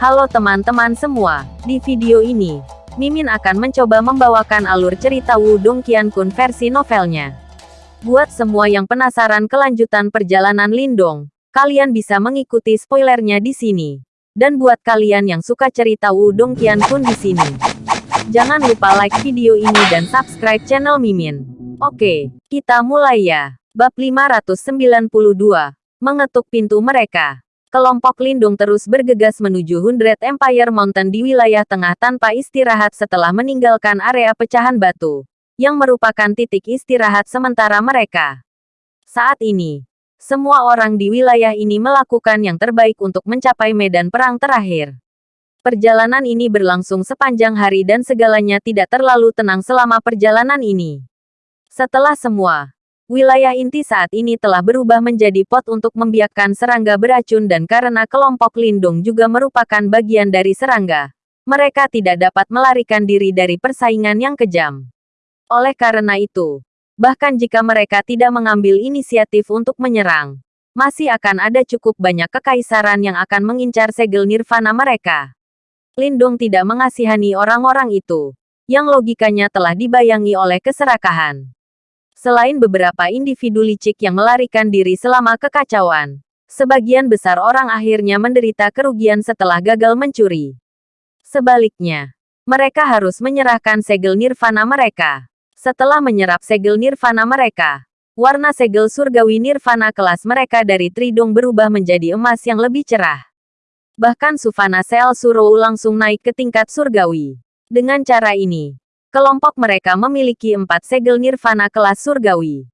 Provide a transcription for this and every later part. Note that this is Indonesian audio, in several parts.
Halo teman-teman semua, di video ini, Mimin akan mencoba membawakan alur cerita Wudong Qiankun versi novelnya. Buat semua yang penasaran kelanjutan perjalanan Lindong, kalian bisa mengikuti spoilernya di sini. Dan buat kalian yang suka cerita Wudong Qiankun di sini, jangan lupa like video ini dan subscribe channel Mimin. Oke, kita mulai ya. Bab 592, mengetuk pintu mereka. Kelompok Lindung terus bergegas menuju Hundred Empire Mountain di wilayah tengah tanpa istirahat setelah meninggalkan area pecahan batu, yang merupakan titik istirahat sementara mereka. Saat ini, semua orang di wilayah ini melakukan yang terbaik untuk mencapai medan perang terakhir. Perjalanan ini berlangsung sepanjang hari dan segalanya tidak terlalu tenang selama perjalanan ini. Setelah semua, Wilayah inti saat ini telah berubah menjadi pot untuk membiakkan serangga beracun dan karena kelompok lindung juga merupakan bagian dari serangga. Mereka tidak dapat melarikan diri dari persaingan yang kejam. Oleh karena itu, bahkan jika mereka tidak mengambil inisiatif untuk menyerang, masih akan ada cukup banyak kekaisaran yang akan mengincar segel nirvana mereka. Lindung tidak mengasihani orang-orang itu, yang logikanya telah dibayangi oleh keserakahan. Selain beberapa individu licik yang melarikan diri selama kekacauan, sebagian besar orang akhirnya menderita kerugian setelah gagal mencuri. Sebaliknya, mereka harus menyerahkan segel nirvana mereka. Setelah menyerap segel nirvana mereka, warna segel surgawi nirvana kelas mereka dari tridung berubah menjadi emas yang lebih cerah. Bahkan Sufana Sel Surou langsung naik ke tingkat surgawi. Dengan cara ini, Kelompok mereka memiliki empat segel nirvana kelas surgawi.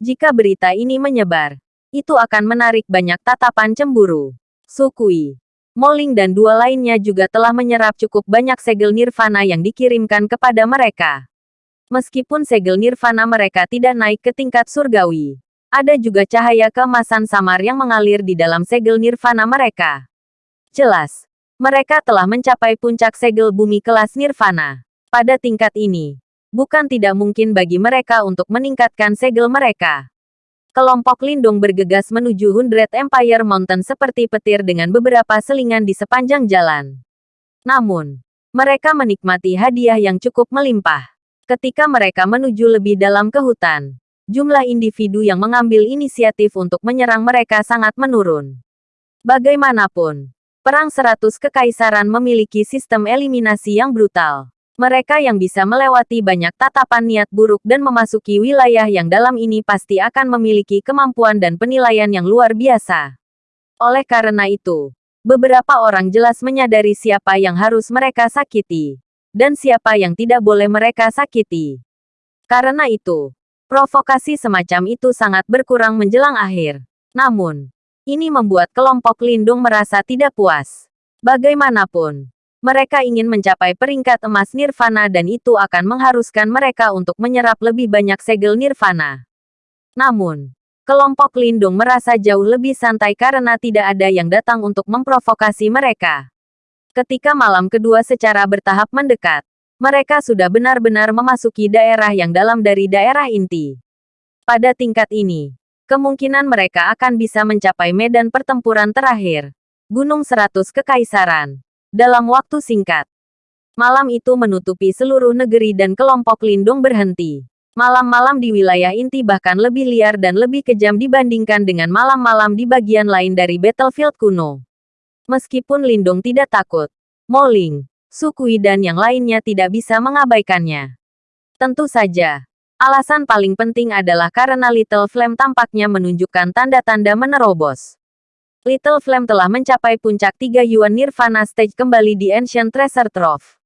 Jika berita ini menyebar, itu akan menarik banyak tatapan cemburu. Sukui, Moling dan dua lainnya juga telah menyerap cukup banyak segel nirvana yang dikirimkan kepada mereka. Meskipun segel nirvana mereka tidak naik ke tingkat surgawi, ada juga cahaya keemasan samar yang mengalir di dalam segel nirvana mereka. Jelas, mereka telah mencapai puncak segel bumi kelas nirvana. Pada tingkat ini, bukan tidak mungkin bagi mereka untuk meningkatkan segel mereka. Kelompok Lindung bergegas menuju Hundred Empire Mountain seperti petir dengan beberapa selingan di sepanjang jalan. Namun, mereka menikmati hadiah yang cukup melimpah. Ketika mereka menuju lebih dalam ke hutan, jumlah individu yang mengambil inisiatif untuk menyerang mereka sangat menurun. Bagaimanapun, Perang Seratus Kekaisaran memiliki sistem eliminasi yang brutal. Mereka yang bisa melewati banyak tatapan niat buruk dan memasuki wilayah yang dalam ini pasti akan memiliki kemampuan dan penilaian yang luar biasa. Oleh karena itu, beberapa orang jelas menyadari siapa yang harus mereka sakiti, dan siapa yang tidak boleh mereka sakiti. Karena itu, provokasi semacam itu sangat berkurang menjelang akhir. Namun, ini membuat kelompok lindung merasa tidak puas. Bagaimanapun, mereka ingin mencapai peringkat emas nirvana dan itu akan mengharuskan mereka untuk menyerap lebih banyak segel nirvana. Namun, kelompok lindung merasa jauh lebih santai karena tidak ada yang datang untuk memprovokasi mereka. Ketika malam kedua secara bertahap mendekat, mereka sudah benar-benar memasuki daerah yang dalam dari daerah inti. Pada tingkat ini, kemungkinan mereka akan bisa mencapai medan pertempuran terakhir, Gunung Seratus Kekaisaran dalam waktu singkat. Malam itu menutupi seluruh negeri dan kelompok lindung berhenti. Malam-malam di wilayah inti bahkan lebih liar dan lebih kejam dibandingkan dengan malam-malam di bagian lain dari battlefield kuno. Meskipun Lindung tidak takut, Moling, Sukui dan yang lainnya tidak bisa mengabaikannya. Tentu saja, alasan paling penting adalah karena Little Flame tampaknya menunjukkan tanda-tanda menerobos. Little Flame telah mencapai puncak tiga Yuan Nirvana Stage kembali di Ancient Treasure Trove.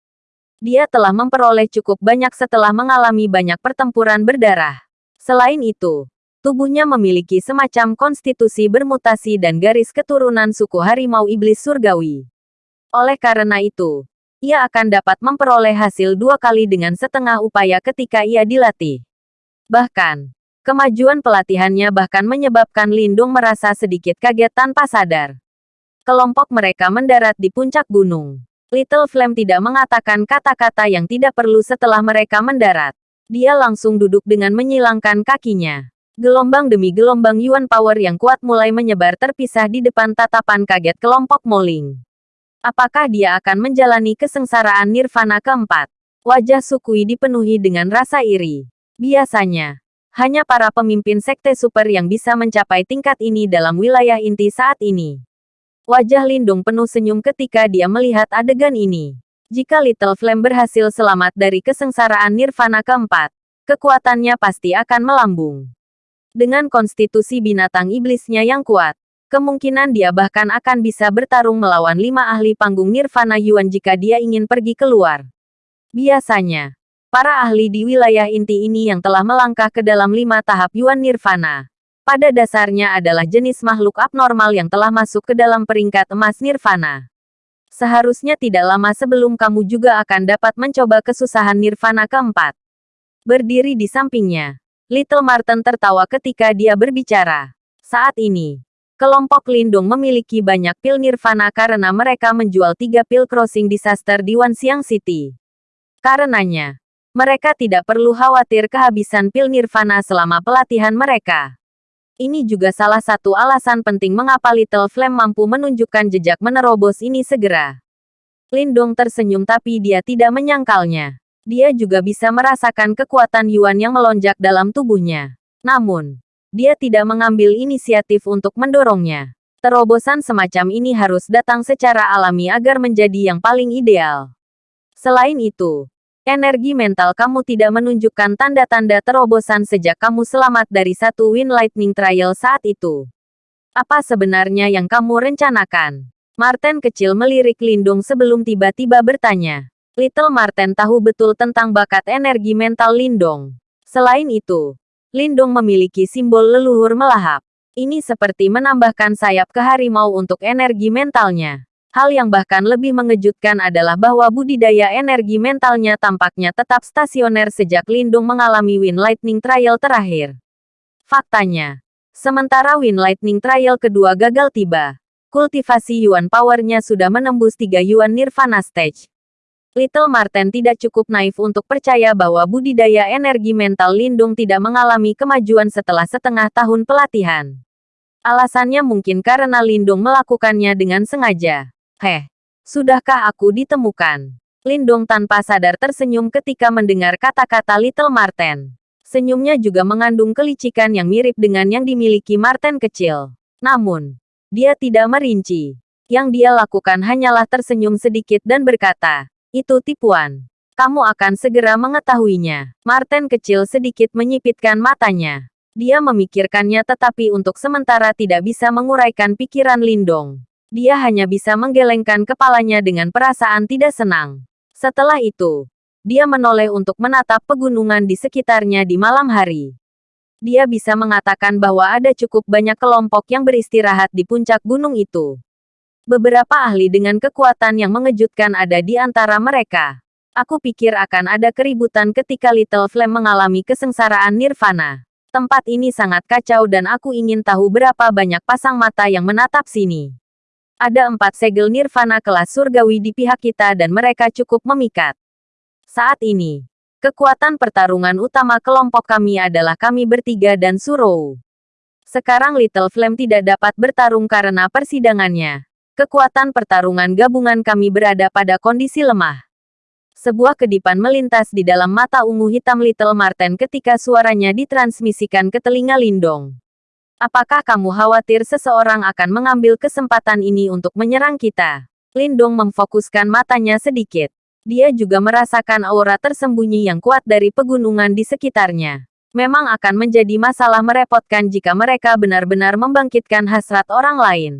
Dia telah memperoleh cukup banyak setelah mengalami banyak pertempuran berdarah. Selain itu, tubuhnya memiliki semacam konstitusi bermutasi dan garis keturunan suku harimau iblis surgawi. Oleh karena itu, ia akan dapat memperoleh hasil dua kali dengan setengah upaya ketika ia dilatih. Bahkan, Kemajuan pelatihannya bahkan menyebabkan Lindung merasa sedikit kaget tanpa sadar. Kelompok mereka mendarat di puncak gunung. Little Flame tidak mengatakan kata-kata yang tidak perlu setelah mereka mendarat. Dia langsung duduk dengan menyilangkan kakinya. Gelombang demi gelombang Yuan Power yang kuat mulai menyebar terpisah di depan tatapan kaget kelompok Moling. Apakah dia akan menjalani kesengsaraan nirvana keempat? Wajah Sukui dipenuhi dengan rasa iri. Biasanya, hanya para pemimpin sekte super yang bisa mencapai tingkat ini dalam wilayah inti saat ini. Wajah Lindung penuh senyum ketika dia melihat adegan ini. Jika Little Flame berhasil selamat dari kesengsaraan nirvana keempat, kekuatannya pasti akan melambung. Dengan konstitusi binatang iblisnya yang kuat, kemungkinan dia bahkan akan bisa bertarung melawan lima ahli panggung nirvana Yuan jika dia ingin pergi keluar. Biasanya, para ahli di wilayah inti ini yang telah melangkah ke dalam lima tahap Yuan Nirvana. Pada dasarnya adalah jenis makhluk abnormal yang telah masuk ke dalam peringkat emas Nirvana. Seharusnya tidak lama sebelum kamu juga akan dapat mencoba kesusahan Nirvana keempat. Berdiri di sampingnya, Little Martin tertawa ketika dia berbicara. Saat ini, kelompok Lindung memiliki banyak pil Nirvana karena mereka menjual tiga pil crossing disaster di Wanxiang City. Karenanya, mereka tidak perlu khawatir kehabisan pil nirvana selama pelatihan mereka. Ini juga salah satu alasan penting mengapa Little Flame mampu menunjukkan jejak menerobos ini segera. Lindong tersenyum tapi dia tidak menyangkalnya. Dia juga bisa merasakan kekuatan Yuan yang melonjak dalam tubuhnya. Namun, dia tidak mengambil inisiatif untuk mendorongnya. Terobosan semacam ini harus datang secara alami agar menjadi yang paling ideal. Selain itu, Energi mental kamu tidak menunjukkan tanda-tanda terobosan sejak kamu selamat dari satu Wind Lightning Trial saat itu. Apa sebenarnya yang kamu rencanakan? Martin kecil melirik Lindung sebelum tiba-tiba bertanya. Little Martin tahu betul tentang bakat energi mental Lindung. Selain itu, Lindung memiliki simbol leluhur melahap. Ini seperti menambahkan sayap ke harimau untuk energi mentalnya. Hal yang bahkan lebih mengejutkan adalah bahwa budidaya energi mentalnya tampaknya tetap stasioner sejak Lindung mengalami Wind Lightning Trial terakhir. Faktanya, sementara Wind Lightning Trial kedua gagal tiba, kultivasi Yuan powernya sudah menembus 3 Yuan Nirvana Stage. Little Marten tidak cukup naif untuk percaya bahwa budidaya energi mental Lindung tidak mengalami kemajuan setelah setengah tahun pelatihan. Alasannya mungkin karena Lindung melakukannya dengan sengaja. Heh, sudahkah aku ditemukan? Lindong tanpa sadar tersenyum ketika mendengar kata-kata Little Marten. Senyumnya juga mengandung kelicikan yang mirip dengan yang dimiliki Marten kecil. Namun, dia tidak merinci. Yang dia lakukan hanyalah tersenyum sedikit dan berkata, itu tipuan. Kamu akan segera mengetahuinya. Marten kecil sedikit menyipitkan matanya. Dia memikirkannya tetapi untuk sementara tidak bisa menguraikan pikiran Lindong dia hanya bisa menggelengkan kepalanya dengan perasaan tidak senang. Setelah itu, dia menoleh untuk menatap pegunungan di sekitarnya di malam hari. Dia bisa mengatakan bahwa ada cukup banyak kelompok yang beristirahat di puncak gunung itu. Beberapa ahli dengan kekuatan yang mengejutkan ada di antara mereka. Aku pikir akan ada keributan ketika Little Flame mengalami kesengsaraan nirvana. Tempat ini sangat kacau dan aku ingin tahu berapa banyak pasang mata yang menatap sini. Ada empat segel nirvana kelas surgawi di pihak kita dan mereka cukup memikat. Saat ini, kekuatan pertarungan utama kelompok kami adalah kami bertiga dan Surou. Sekarang Little Flame tidak dapat bertarung karena persidangannya. Kekuatan pertarungan gabungan kami berada pada kondisi lemah. Sebuah kedipan melintas di dalam mata ungu hitam Little Marten ketika suaranya ditransmisikan ke telinga Lindong. Apakah kamu khawatir seseorang akan mengambil kesempatan ini untuk menyerang kita? Lindong memfokuskan matanya sedikit. Dia juga merasakan aura tersembunyi yang kuat dari pegunungan di sekitarnya. Memang akan menjadi masalah merepotkan jika mereka benar-benar membangkitkan hasrat orang lain.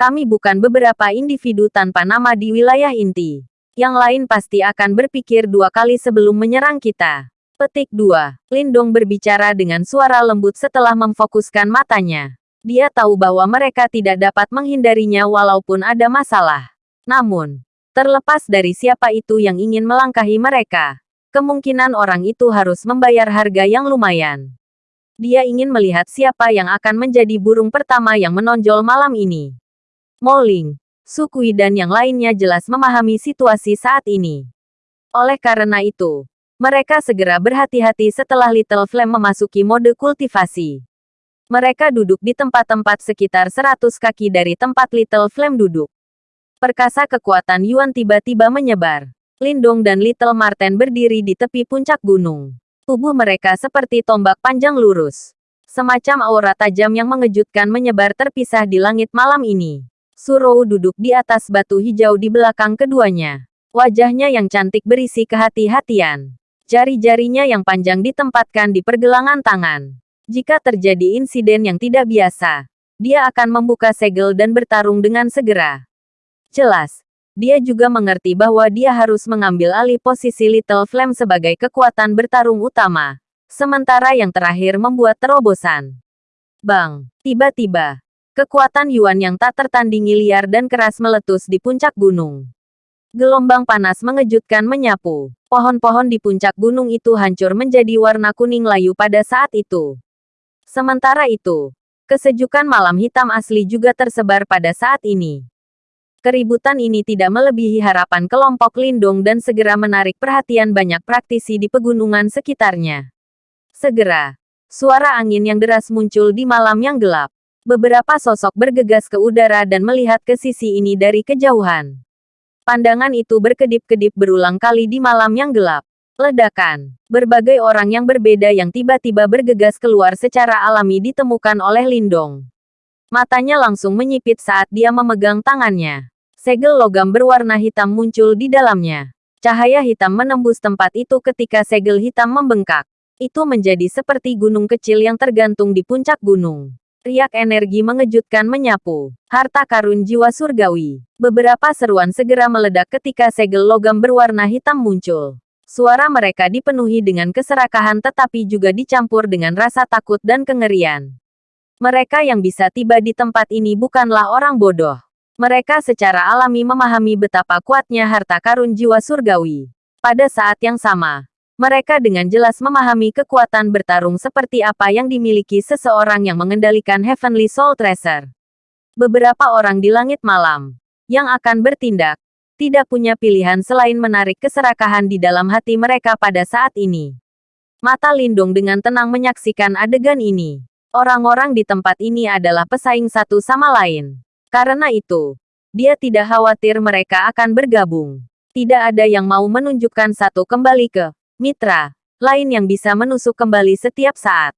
Kami bukan beberapa individu tanpa nama di wilayah inti. Yang lain pasti akan berpikir dua kali sebelum menyerang kita. Petik 2. Lindong berbicara dengan suara lembut setelah memfokuskan matanya. Dia tahu bahwa mereka tidak dapat menghindarinya walaupun ada masalah. Namun, terlepas dari siapa itu yang ingin melangkahi mereka, kemungkinan orang itu harus membayar harga yang lumayan. Dia ingin melihat siapa yang akan menjadi burung pertama yang menonjol malam ini. Moling, Sukui dan yang lainnya jelas memahami situasi saat ini. Oleh karena itu, mereka segera berhati-hati setelah Little Flame memasuki mode kultivasi. Mereka duduk di tempat-tempat sekitar 100 kaki dari tempat Little Flame duduk. Perkasa kekuatan Yuan tiba-tiba menyebar. Lindong dan Little Marten berdiri di tepi puncak gunung. Tubuh mereka seperti tombak panjang lurus. Semacam aura tajam yang mengejutkan menyebar terpisah di langit malam ini. Surou duduk di atas batu hijau di belakang keduanya. Wajahnya yang cantik berisi kehati-hatian. Jari-jarinya yang panjang ditempatkan di pergelangan tangan. Jika terjadi insiden yang tidak biasa, dia akan membuka segel dan bertarung dengan segera. Jelas, dia juga mengerti bahwa dia harus mengambil alih posisi Little Flame sebagai kekuatan bertarung utama. Sementara yang terakhir membuat terobosan. Bang, tiba-tiba, kekuatan Yuan yang tak tertandingi liar dan keras meletus di puncak gunung. Gelombang panas mengejutkan menyapu. Pohon-pohon di puncak gunung itu hancur menjadi warna kuning layu pada saat itu. Sementara itu, kesejukan malam hitam asli juga tersebar pada saat ini. Keributan ini tidak melebihi harapan kelompok Lindung dan segera menarik perhatian banyak praktisi di pegunungan sekitarnya. Segera, suara angin yang deras muncul di malam yang gelap. Beberapa sosok bergegas ke udara dan melihat ke sisi ini dari kejauhan. Pandangan itu berkedip-kedip berulang kali di malam yang gelap. Ledakan. Berbagai orang yang berbeda yang tiba-tiba bergegas keluar secara alami ditemukan oleh Lindong. Matanya langsung menyipit saat dia memegang tangannya. Segel logam berwarna hitam muncul di dalamnya. Cahaya hitam menembus tempat itu ketika segel hitam membengkak. Itu menjadi seperti gunung kecil yang tergantung di puncak gunung. Riak energi mengejutkan menyapu. Harta karun jiwa surgawi. Beberapa seruan segera meledak ketika segel logam berwarna hitam muncul. Suara mereka dipenuhi dengan keserakahan tetapi juga dicampur dengan rasa takut dan kengerian. Mereka yang bisa tiba di tempat ini bukanlah orang bodoh. Mereka secara alami memahami betapa kuatnya harta karun jiwa surgawi. Pada saat yang sama, mereka dengan jelas memahami kekuatan bertarung seperti apa yang dimiliki seseorang yang mengendalikan Heavenly Soul Tracer. Beberapa orang di langit malam yang akan bertindak tidak punya pilihan selain menarik keserakahan di dalam hati mereka pada saat ini. Mata Lindung dengan tenang menyaksikan adegan ini. Orang-orang di tempat ini adalah pesaing satu sama lain. Karena itu, dia tidak khawatir mereka akan bergabung. Tidak ada yang mau menunjukkan satu kembali ke mitra lain yang bisa menusuk kembali setiap saat.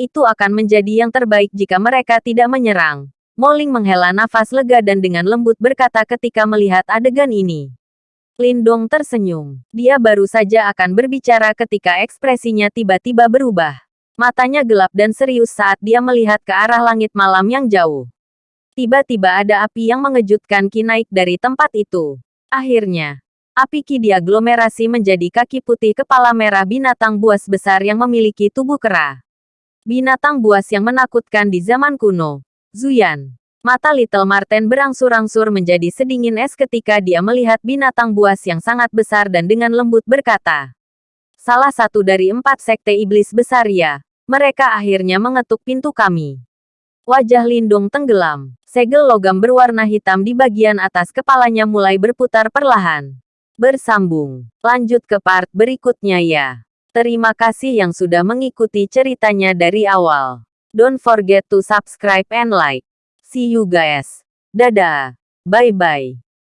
Itu akan menjadi yang terbaik jika mereka tidak menyerang. Moling menghela nafas lega dan dengan lembut berkata ketika melihat adegan ini. Lindong tersenyum. Dia baru saja akan berbicara ketika ekspresinya tiba-tiba berubah. Matanya gelap dan serius saat dia melihat ke arah langit malam yang jauh. Tiba-tiba ada api yang mengejutkan Ki naik dari tempat itu. Akhirnya, api Ki diaglomerasi menjadi kaki putih kepala merah binatang buas besar yang memiliki tubuh kera. Binatang buas yang menakutkan di zaman kuno. Zuyan. Mata Little Marten berangsur-angsur menjadi sedingin es ketika dia melihat binatang buas yang sangat besar dan dengan lembut berkata. Salah satu dari empat sekte iblis besar ya. Mereka akhirnya mengetuk pintu kami. Wajah Lindung tenggelam. Segel logam berwarna hitam di bagian atas kepalanya mulai berputar perlahan. Bersambung. Lanjut ke part berikutnya ya. Terima kasih yang sudah mengikuti ceritanya dari awal. Don't forget to subscribe and like. See you guys. Dadah. Bye-bye.